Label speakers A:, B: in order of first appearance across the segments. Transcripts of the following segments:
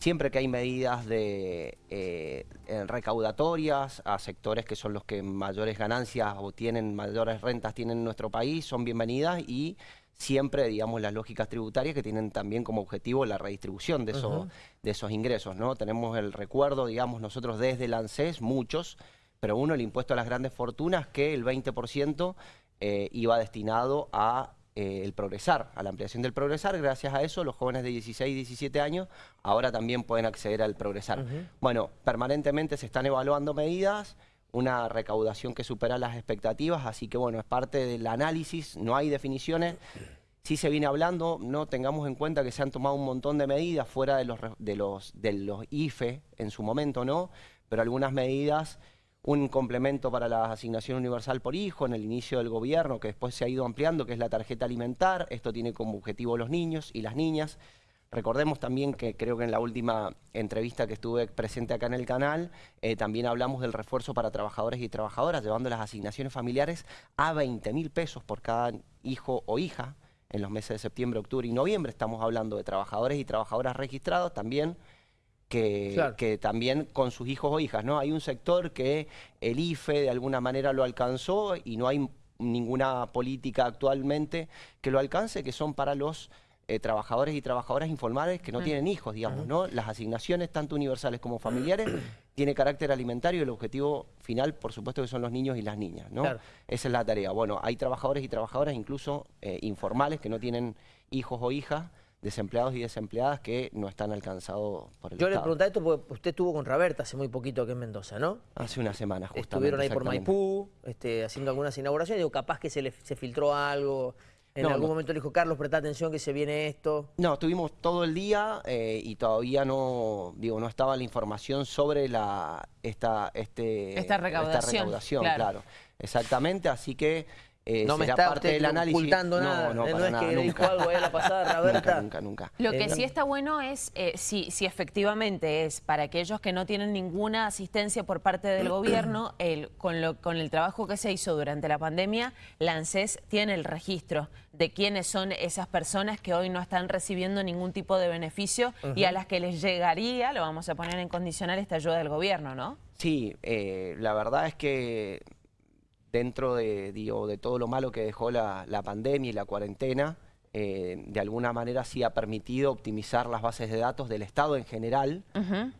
A: siempre que hay medidas de eh, recaudatorias a sectores que son los que mayores ganancias o tienen mayores rentas tienen en nuestro país, son bienvenidas y siempre, digamos, las lógicas tributarias que tienen también como objetivo la redistribución de, esos, de esos ingresos, ¿no? Tenemos el recuerdo, digamos, nosotros desde el ANSES, muchos, pero uno, el impuesto a las grandes fortunas, que el 20% eh, iba destinado a eh, el progresar, a la ampliación del progresar. Gracias a eso, los jóvenes de 16 y 17 años ahora también pueden acceder al progresar. Bueno, permanentemente se están evaluando medidas, una recaudación que supera las expectativas, así que bueno, es parte del análisis, no hay definiciones. Sí se viene hablando, no tengamos en cuenta que se han tomado un montón de medidas fuera de los, de los, de los IFE en su momento, ¿no? Pero algunas medidas un complemento para la asignación universal por hijo en el inicio del gobierno, que después se ha ido ampliando, que es la tarjeta alimentar. Esto tiene como objetivo los niños y las niñas. Recordemos también que creo que en la última entrevista que estuve presente acá en el canal, eh, también hablamos del refuerzo para trabajadores y trabajadoras, llevando las asignaciones familiares a 20 mil pesos por cada hijo o hija en los meses de septiembre, octubre y noviembre. Estamos hablando de trabajadores y trabajadoras registrados también que, también con sus hijos o hijas, ¿no? Hay un sector que el IFE de alguna manera lo alcanzó y no hay ninguna política actualmente que lo alcance, que son para los eh, trabajadores y trabajadoras informales que no mm. tienen hijos, digamos, ¿no? Las asignaciones, tanto universales como familiares, tiene carácter alimentario y el objetivo final, por supuesto, que son los niños y las niñas, ¿no? Esa es la tarea. Bueno, hay trabajadores y trabajadoras incluso eh, informales que no tienen hijos o hijas, desempleados y desempleadas que no están alcanzados por el
B: Yo le preguntaba esto porque usted estuvo con Raberta hace muy poquito aquí en Mendoza, ¿no?
A: Hace una semana, justamente.
B: Estuvieron ahí por Maipú, este, haciendo algunas inauguraciones. Digo, capaz que se, le, se filtró algo... En algún momento le dijo, Carlos, presta atención que se viene esto.
A: No, estuvimos todo el día eh, y todavía no, digo, no estaba la información sobre la, esta, este,
C: esta recaudación,
A: claro. Exactamente, así que
B: eh, no me está parte del análisis. ocultando nada. No, no, es que nunca. dijo algo ahí la pasada, Roberta.
A: Nunca, nunca,
C: Lo que eh, sí está bueno es eh, si, si efectivamente es para aquellos que no tienen ninguna asistencia por parte del gobierno, el, con, lo, con el trabajo que se hizo durante la pandemia, la ANSES tiene el registro de quiénes son esas personas que hoy no están recibiendo ningún tipo de beneficio y a las que les llegaría, lo vamos a poner en condicional, esta ayuda del gobierno, ¿no?
A: Sí, la verdad es que dentro de, digo, de todo lo malo que dejó la, pandemia y la cuarentena, eh, de alguna manera sí ha permitido optimizar las bases de datos del Estado en general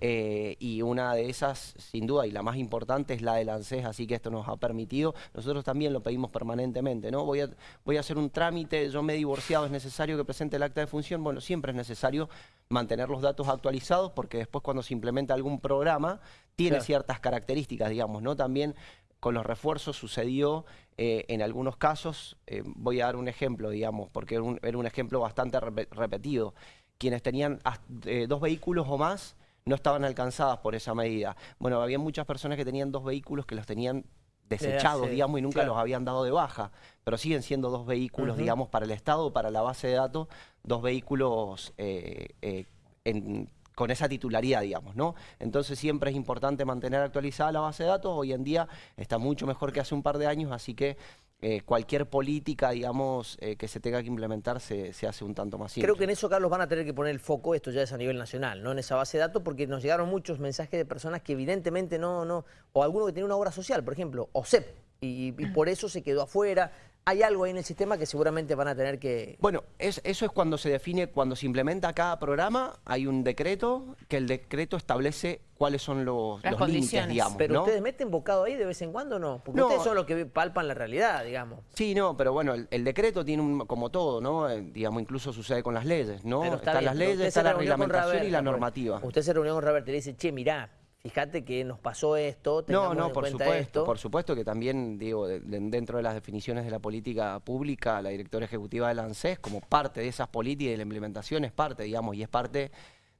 A: eh, y una de esas, sin duda, y la más importante es la del ANSES, así que esto nos ha permitido, nosotros también lo pedimos permanentemente, ¿no? Voy a, voy a hacer un trámite, yo me he divorciado, es necesario que presente el acta de función, bueno, siempre es necesario mantener los datos actualizados porque después cuando se implementa algún programa tiene ciertas características, digamos, ¿no? También con los refuerzos sucedió eh, en algunos casos, eh, voy a dar un ejemplo, digamos, porque era un, ejemplo bastante repetido. Quienes tenían eh, dos vehículos o más no estaban alcanzadas por esa medida. Bueno, había muchas personas que tenían dos vehículos que los tenían desechados, digamos, y nunca los habían dado de baja, pero siguen siendo dos vehículos, digamos, para el Estado, para la base de datos, dos vehículos en con esa titularidad, digamos, ¿no? Entonces siempre es importante mantener actualizada la base de datos. Hoy en día está mucho mejor que hace un par de años, así que eh, cualquier política, digamos, eh, que se tenga que implementar se, hace un tanto más simple.
B: Creo que en eso, Carlos, van a tener que poner el foco, esto ya es a nivel nacional, ¿no? En esa base de datos, porque nos llegaron muchos mensajes de personas que evidentemente no, no, o alguno que tiene una obra social, por ejemplo, OSEP, y, y por eso se quedó afuera, hay algo ahí en el sistema que seguramente van a tener que...
A: Bueno, eso es cuando se define, cuando se implementa cada programa, hay un decreto, que el decreto establece cuáles son los, límites, digamos.
B: Pero ustedes meten bocado ahí de vez en cuando, ¿no? Porque ustedes son los que palpan la realidad, digamos.
A: Sí, no, pero bueno, el, decreto tiene un, como todo, ¿no? Eh, digamos, incluso sucede con las leyes, ¿no? Están las leyes, está la reglamentación y la normativa.
B: Usted se reunió con Robert y le dice, che, mirá, fíjate que nos pasó esto,
A: No, no, por supuesto, por supuesto que también, digo, dentro de las definiciones de la política pública, la directora ejecutiva del ANSES, como parte de esas políticas y de la implementación, es parte, digamos, y es parte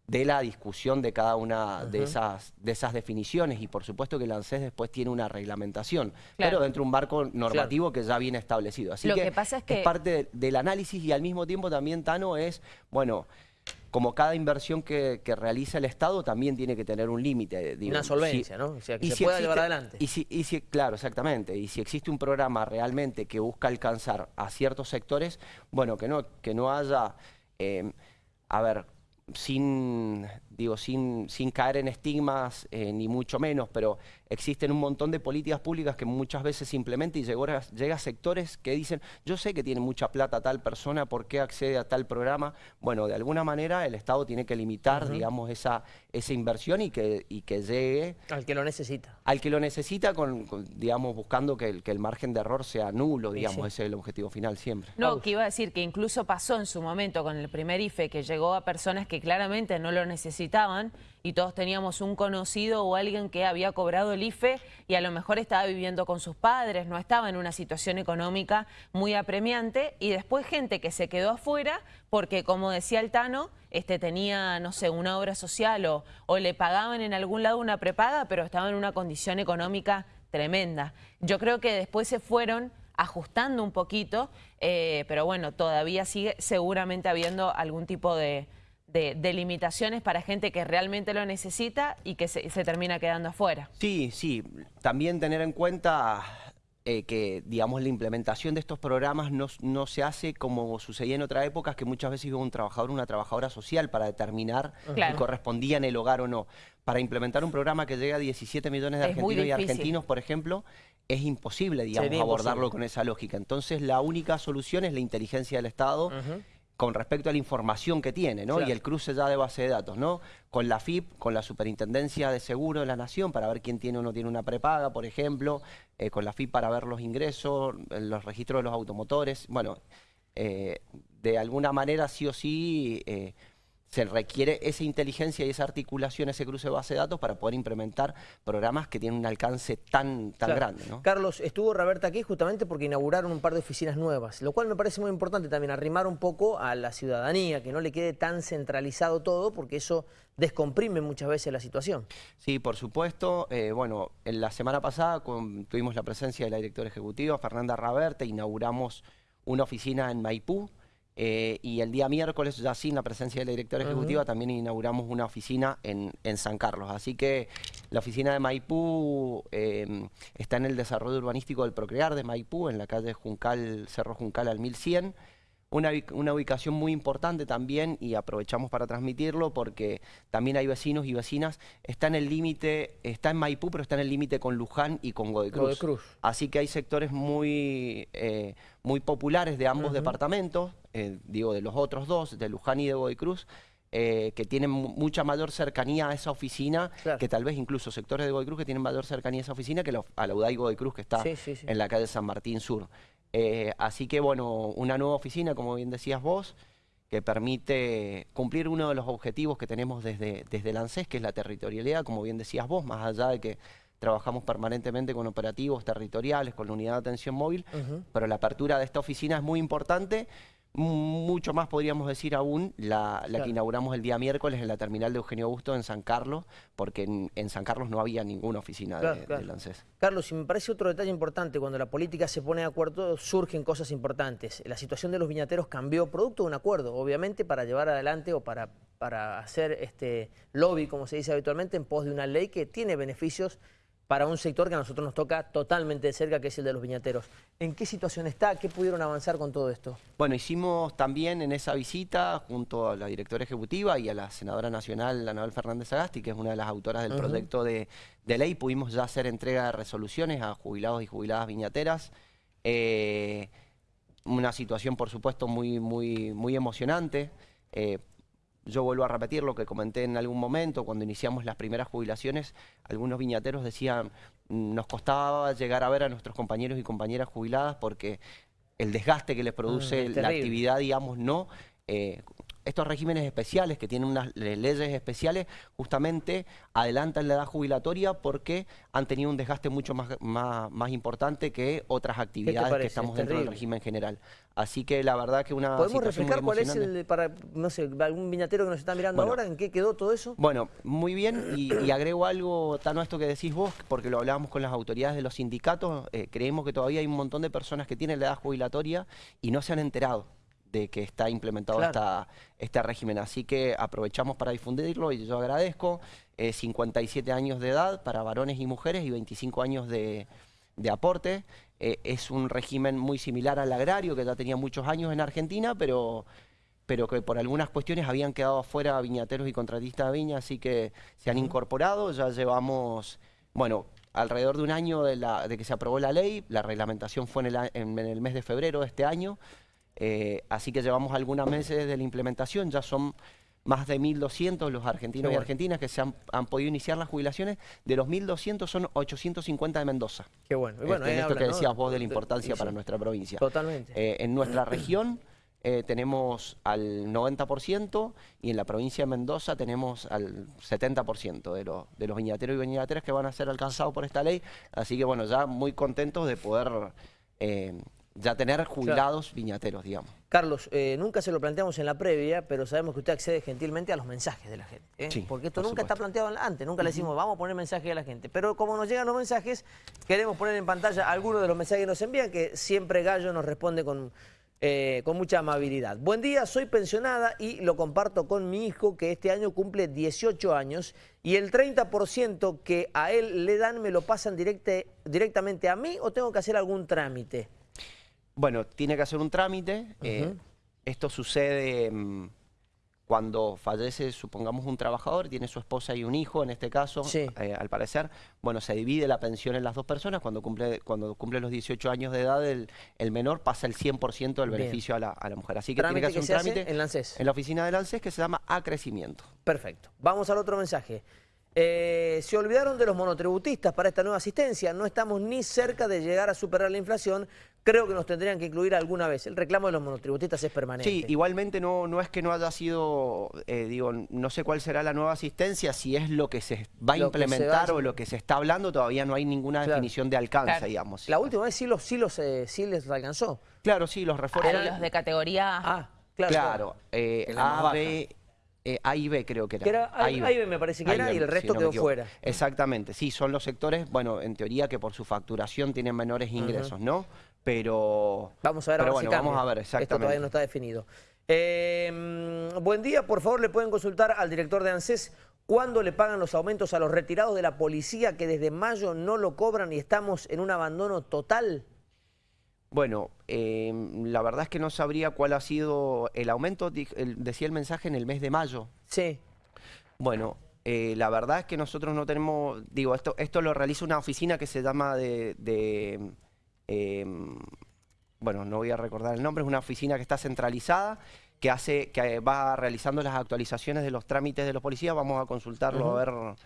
A: de la discusión de cada una de, esas, de esas definiciones. Y por supuesto que el ANSES después tiene una reglamentación, pero dentro de un marco normativo que ya viene establecido. Así que, pasa es que es parte del análisis y al mismo tiempo también, Tano, es, bueno, como cada inversión que, realiza el Estado también tiene que tener un límite.
B: Una solvencia, ¿no? O sea, que se pueda llevar adelante.
A: Y si, y si, claro, exactamente. Y si existe un programa realmente que busca alcanzar a ciertos sectores, bueno, que no, que no haya, eh, a ver, sin digo, sin, sin caer en estigmas, eh, ni mucho menos, pero existen un montón de políticas públicas que muchas veces simplemente y llega, llega a sectores que dicen, yo sé que tiene mucha plata tal persona, ¿por qué accede a tal programa? Bueno, de alguna manera el Estado tiene que limitar, digamos, esa, esa inversión y que, y que llegue...
B: Al que lo necesita.
A: Al que lo necesita, con, digamos, buscando que el, que el margen de error sea nulo, digamos, ese es el objetivo final siempre.
C: No, que iba a decir que incluso pasó en su momento con el primer IFE que llegó a personas que claramente no lo y todos teníamos un conocido o alguien que había cobrado el IFE y a lo mejor estaba viviendo con sus padres, no estaba en una situación económica muy apremiante y después gente que se quedó afuera porque, como decía el Tano, este, tenía, no sé, una obra social o, o le pagaban en algún lado una prepaga, pero estaba en una condición económica tremenda. Yo creo que después se fueron ajustando un poquito, eh, pero bueno, todavía sigue seguramente habiendo algún tipo de de, limitaciones para gente que realmente lo necesita y que se, termina quedando afuera.
A: Sí, sí. También tener en cuenta eh, que, digamos, la implementación de estos programas no, se hace como sucedía en otras épocas, que muchas veces iba un trabajador o una trabajadora social para determinar si correspondía en el hogar o no. Para implementar un programa que llega a 17 millones de argentinos y argentinos, por ejemplo, es imposible, digamos, abordarlo con esa lógica. Entonces, la única solución es la inteligencia del Estado, con respecto a la información que tiene, ¿no? Y el cruce ya de base de datos, ¿no? Con la FIP, con la Superintendencia de Seguro de la Nación, para ver quién tiene o no tiene una prepaga, por ejemplo, eh, con la FIP para ver los ingresos, los registros de los automotores. Bueno, eh, de alguna manera sí o sí eh, se requiere esa inteligencia y esa articulación, ese cruce de base de datos para poder implementar programas que tienen un alcance tan, tan grande. ¿no?
B: Carlos, estuvo Roberta aquí justamente porque inauguraron un par de oficinas nuevas, lo cual me parece muy importante también, arrimar un poco a la ciudadanía, que no le quede tan centralizado todo, porque eso descomprime muchas veces la situación.
A: Sí, por supuesto. Eh, bueno, en la semana pasada tuvimos la presencia de la directora ejecutiva, Fernanda Raberta, inauguramos una oficina en Maipú, eh, y el día miércoles, ya sin la presencia de la directora ejecutiva, también inauguramos una oficina en, San Carlos. Así que la oficina de Maipú em, está en el desarrollo urbanístico del Procrear de Maipú, en la calle Juncal, Cerro Juncal al 1100. Una, una, ubicación muy importante también y aprovechamos para transmitirlo porque también hay vecinos y vecinas. Está en el límite, está en Maipú, pero está en el límite con Luján y con Godecruz. Cruz. Así que hay sectores muy, eh, muy populares de ambos departamentos, eh, digo de los otros dos, de Luján y de Godecruz, eh, que tienen mucha mayor cercanía a esa oficina, que tal vez incluso sectores de Godecruz que tienen mayor cercanía a esa oficina que a la UDAI Godecruz que está en la calle San Martín Sur. Eh, así que, bueno, una nueva oficina, como bien decías vos, que permite cumplir uno de los objetivos que tenemos desde, desde el ANSES, que es la territorialidad, como bien decías vos, más allá de que trabajamos permanentemente con operativos territoriales, con la unidad de atención móvil, pero la apertura de esta oficina es muy importante mucho más podríamos decir aún la, que inauguramos el día miércoles en la terminal de Eugenio Augusto en San Carlos, porque en, San Carlos no había ninguna oficina de, del ANSES.
B: Carlos, y me parece otro detalle importante, cuando la política se pone de acuerdo surgen cosas importantes. La situación de los viñateros cambió producto de un acuerdo, obviamente para llevar adelante o para, para hacer este lobby, como se dice habitualmente, en pos de una ley que tiene beneficios para un sector que a nosotros nos toca totalmente de cerca, que es el de los viñateros. ¿En qué situación está? ¿Qué pudieron avanzar con todo esto?
A: Bueno, hicimos también en esa visita, junto a la directora ejecutiva y a la senadora nacional, Anabel Fernández Agasti, que es una de las autoras del proyecto de, ley, pudimos ya hacer entrega de resoluciones a jubilados y jubiladas viñateras. Eh, una situación, por supuesto, muy, muy, muy emocionante. Eh, yo vuelvo a repetir lo que comenté en algún momento, cuando iniciamos las primeras jubilaciones, algunos viñateros decían, mm, nos costaba llegar a ver a nuestros compañeros y compañeras jubiladas porque el desgaste que les produce mm, la actividad, digamos, no... Eh, estos regímenes especiales que tienen unas leyes especiales justamente adelantan la edad jubilatoria porque han tenido un desgaste mucho más, más, importante que otras actividades que estamos dentro del régimen general. Así que la verdad que una
B: ¿Podemos reflejar cuál es el, para, no sé, algún viñatero que nos está mirando ahora, en qué quedó todo eso?
A: Bueno, muy bien, y, agrego algo, tan esto que decís vos, porque lo hablábamos con las autoridades de los sindicatos, eh, creemos que todavía hay un montón de personas que tienen la edad jubilatoria y no se han enterado de que está implementado este régimen. Así que aprovechamos para difundirlo y yo agradezco. 57 años de edad para varones y mujeres y 25 años de, aporte. Eh, es un régimen muy similar al agrario, que ya tenía muchos años en Argentina, pero pero que por algunas cuestiones habían quedado afuera viñateros y contratistas de viña, así que se han incorporado, ya llevamos, bueno, alrededor de un año de, la, de que se aprobó la ley, la reglamentación fue en el, en el mes de febrero de este año, eh, así que llevamos algunos meses de la implementación, ya son más de 1.200 los argentinos y argentinas que se han, podido iniciar las jubilaciones. De los 1.200 son 850 de Mendoza.
B: Qué bueno.
A: Y bueno este, esto que decías vos de la importancia para nuestra provincia.
B: Totalmente.
A: Eh, en nuestra región eh, tenemos al 90% y en la provincia de Mendoza tenemos al 70% de, de los viñateros y viñateras que van a ser alcanzados por esta ley. Así que bueno, ya muy contentos de poder ya tener jubilados viñateros, digamos.
B: Carlos, eh, nunca se lo planteamos en la previa, pero sabemos que usted accede gentilmente a los mensajes de la gente. ¿eh? Porque esto nunca está planteado antes, nunca le decimos vamos a poner mensajes a la gente. Pero como nos llegan los mensajes, queremos poner en pantalla algunos de los mensajes que nos envían, que siempre Gallo nos responde con, eh, con mucha amabilidad. Buen día, soy pensionada y lo comparto con mi hijo que este año cumple 18 años y el 30% que a él le dan me lo pasan directamente a mí o tengo que hacer algún trámite.
A: Bueno, tiene que hacer un trámite. Eh, esto sucede mm, cuando fallece, supongamos, un trabajador, tiene su esposa y un hijo, en este caso, eh, al parecer. Bueno, se divide la pensión en las dos personas. Cuando cumple, cuando cumple los 18 años de edad, el, menor pasa el 100% del beneficio a la, mujer. Así que tiene que hacer un trámite
B: en,
A: en la oficina del ANSES que se llama acrecimiento.
B: Perfecto. Vamos al otro mensaje. Eh, se olvidaron de los monotributistas para esta nueva asistencia. No estamos ni cerca de llegar a superar la inflación. Creo que nos tendrían que incluir alguna vez. El reclamo de los monotributistas es permanente.
A: Sí, igualmente no, no es que no haya sido, eh, digo, no sé cuál será la nueva asistencia, si es lo que se va a implementar o lo que se está hablando, todavía no hay ninguna definición de alcance, digamos.
B: La última vez sí, los, sí, los, eh, sí les alcanzó.
A: Claro, sí, los refuerzos.
C: Eran los de categoría
B: A. Ah, claro.
A: Claro, A, B, eh, A y B creo que era.
B: era A, y B. me parece que era y el resto quedó fuera.
A: Exactamente, sí, son los sectores, bueno, en teoría que por su facturación tienen menores ingresos, ¿no? Pero...
B: Vamos a ver
A: pero bueno, vamos a ver, exactamente.
B: Esto todavía no está definido. Eh, buen día, por favor le pueden consultar al director de ANSES cuándo le pagan los aumentos a los retirados de la policía que desde mayo no lo cobran y estamos en un abandono total.
A: Bueno, em, la verdad es que no sabría cuál ha sido el aumento, decía el mensaje en el mes de mayo.
B: Sí.
A: Bueno, eh, la verdad es que nosotros no tenemos, digo, esto, esto lo realiza una oficina que se llama de, em, bueno, no voy a recordar el nombre, es una oficina que está centralizada, que hace, que va realizando las actualizaciones de los trámites de los policías, vamos a consultarlo a ver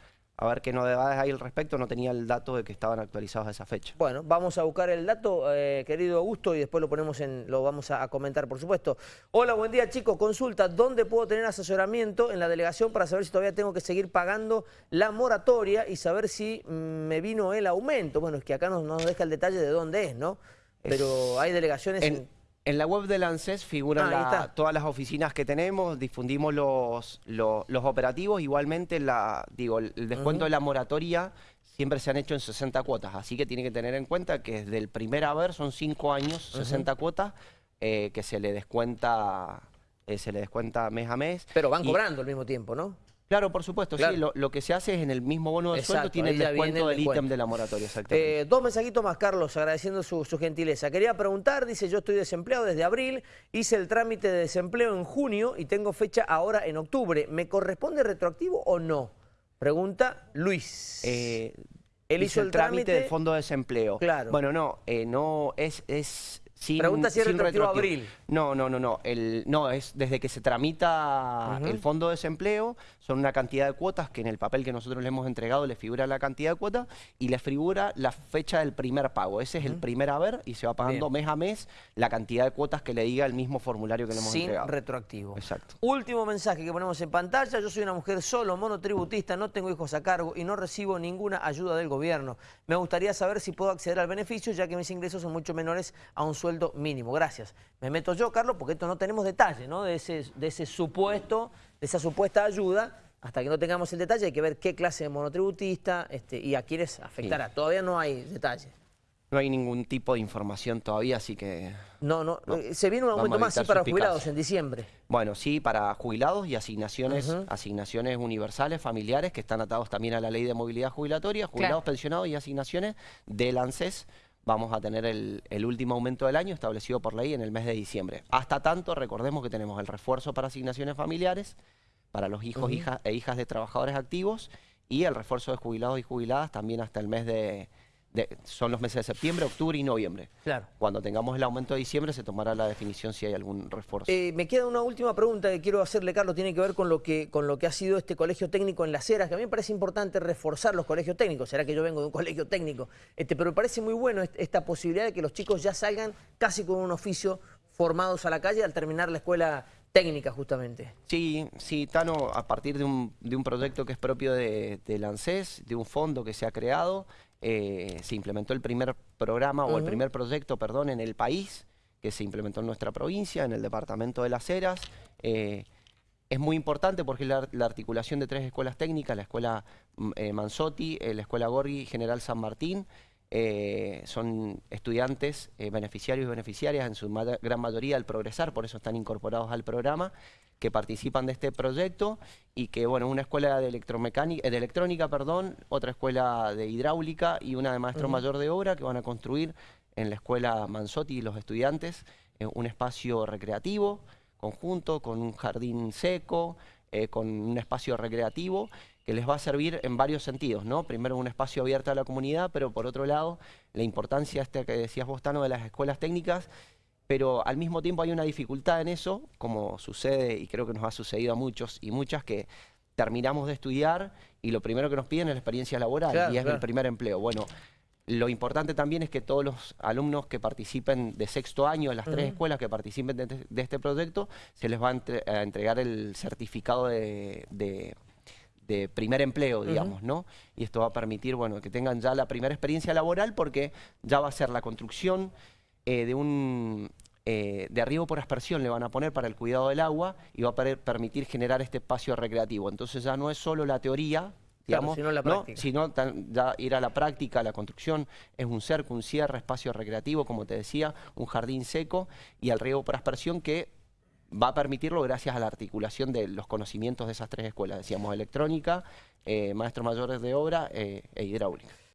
A: a ver qué novedades hay al respecto, no tenía el dato de que estaban actualizados a esa fecha.
B: Bueno, vamos a buscar el dato, eh, querido Augusto, y después lo ponemos en, lo vamos a, comentar, por supuesto. Hola, buen día, chicos. Consulta, ¿dónde puedo tener asesoramiento en la delegación para saber si todavía tengo que seguir pagando la moratoria y saber si mm, me vino el aumento? Bueno, es que acá no nos deja el detalle de dónde es, ¿no? Pero hay delegaciones...
A: En... En la web del ANSES figuran ah, todas las oficinas que tenemos, difundimos los, los, operativos, igualmente la, digo, el descuento de la moratoria siempre se han hecho en 60 cuotas, así que tiene que tener en cuenta que desde el primer haber son 5 años, 60 cuotas, eh, que se le descuenta eh, se le descuenta mes a mes.
B: Pero van cobrando al mismo tiempo, ¿no?
A: Claro, por supuesto, sí. Lo, que se hace es en el mismo bono de sueldo tiene el descuento del ítem de la moratoria, exactamente.
B: Eh, dos mensajitos más, Carlos, agradeciendo su, gentileza. Quería preguntar, dice, yo estoy desempleado desde abril, hice el trámite de desempleo en junio y tengo fecha ahora en octubre. ¿Me corresponde retroactivo o no? Pregunta Luis.
A: Eh, Él hizo, el trámite, del fondo de desempleo.
B: Claro.
A: Bueno, no, eh, no, es, es
B: Pregunta si es retroactivo, abril.
A: No, no, no, no. El, no, es desde que se tramita el fondo de desempleo, son una cantidad de cuotas que en el papel que nosotros le hemos entregado le figura la cantidad de cuotas y le figura la fecha del primer pago. Ese es el primer haber y se va pagando mes a mes la cantidad de cuotas que le diga el mismo formulario que le hemos entregado.
B: Sin retroactivo.
A: Exacto.
B: Último mensaje que ponemos en pantalla. Yo soy una mujer solo, monotributista, no tengo hijos a cargo y no recibo ninguna ayuda del gobierno. Me gustaría saber si puedo acceder al beneficio ya que mis ingresos son mucho menores a un sueldo mínimo. Gracias. Me meto yo, Carlos, porque esto no tenemos detalle, ¿no? De ese, de ese supuesto, de esa supuesta ayuda. Hasta que no tengamos el detalle hay que ver qué clase de monotributista este, y a quiénes afectará. Todavía no hay detalle.
A: No hay ningún tipo de información todavía, así que...
B: No, no, eh, se viene un aumento más sí, para jubilados en diciembre.
A: Bueno, sí, para jubilados y asignaciones asignaciones universales, familiares, que están atados también a la ley de movilidad jubilatoria, jubilados, pensionados y asignaciones del ANSES vamos a tener el, el, último aumento del año establecido por ley en el mes de diciembre. Hasta tanto, recordemos que tenemos el refuerzo para asignaciones familiares, para los hijos hijas, e hijas de trabajadores activos y el refuerzo de jubilados y jubiladas también hasta el mes de, son los meses de septiembre, octubre y noviembre.
B: Claro.
A: Cuando tengamos el aumento de diciembre se tomará la definición si hay algún refuerzo.
B: Eh, me queda una última pregunta que quiero hacerle, Carlos, tiene que ver con lo que, con lo que ha sido este colegio técnico en Las Heras, que a mí me parece importante reforzar los colegios técnicos. Será que yo vengo de un colegio técnico, este, pero me parece muy bueno esta posibilidad de que los chicos ya salgan casi con un oficio formados a la calle al terminar la escuela técnica justamente.
A: Sí, sí, Tano, a partir de un, de un proyecto que es propio de, de ANSES, de un fondo que se ha creado, eh, se implementó el primer programa o el primer proyecto, perdón, en el país, que se implementó en nuestra provincia, en el departamento de Las Heras. Eh, es muy importante porque la, la, articulación de tres escuelas técnicas, la escuela mm, eh, Manzotti, la escuela Gorgi General San Martín, eh, son estudiantes eh, beneficiarios y beneficiarias, en su gran mayoría al progresar, por eso están incorporados al programa, que participan de este proyecto y que, bueno, una escuela de, electromecánica, eh, de electrónica, perdón, otra escuela de hidráulica y una de maestro mayor de obra que van a construir en la escuela Manzotti y los estudiantes un espacio recreativo conjunto con un jardín seco, con un espacio recreativo que les va a servir en varios sentidos, ¿no? Primero un espacio abierto a la comunidad, pero por otro lado la importancia este que decías vos, Tano, de las escuelas técnicas, pero al mismo tiempo hay una dificultad en eso, como sucede y creo que nos ha sucedido a muchos y muchas que terminamos de estudiar y lo primero que nos piden es la experiencia laboral y es el primer empleo. Bueno, lo importante también es que todos los alumnos que participen de sexto año, en las tres escuelas que participen de, este proyecto, se les va a, entregar el certificado de de primer empleo, digamos, ¿no? Y esto va a permitir, bueno, que tengan ya la primera experiencia laboral porque ya va a ser la construcción eh, de un... Eh, de arribo por aspersión le van a poner para el cuidado del agua y va a permitir generar este espacio recreativo. Entonces ya no es solo la teoría, digamos,
B: sino, la
A: sino ya ir a la práctica, la construcción es un cerco, un cierre, espacio recreativo, como te decía, un jardín seco y el riego por aspersión que va a permitirlo gracias a la articulación de los conocimientos de esas tres escuelas, decíamos electrónica, eh, maestros mayores de obra eh, e hidráulica.